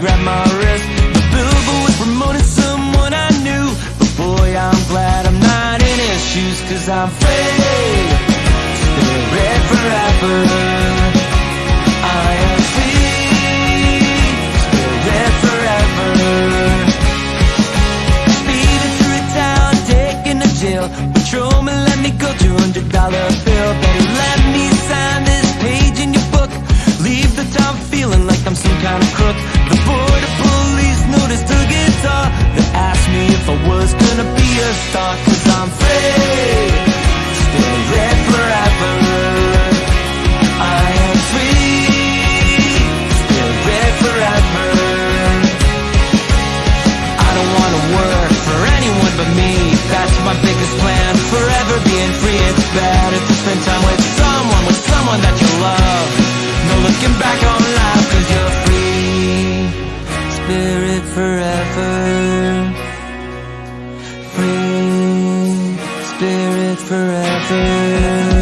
grabbed my wrist. The billboard was promoting someone I knew. But boy, I'm glad I'm not in his shoes Cause I'm free Spirit forever. I am free forever. Speeding through town, jail. Patrolman let me go, $200 bill. Better let me sign this page in your book. Leave the town feeling like I'm some kind of crook The forever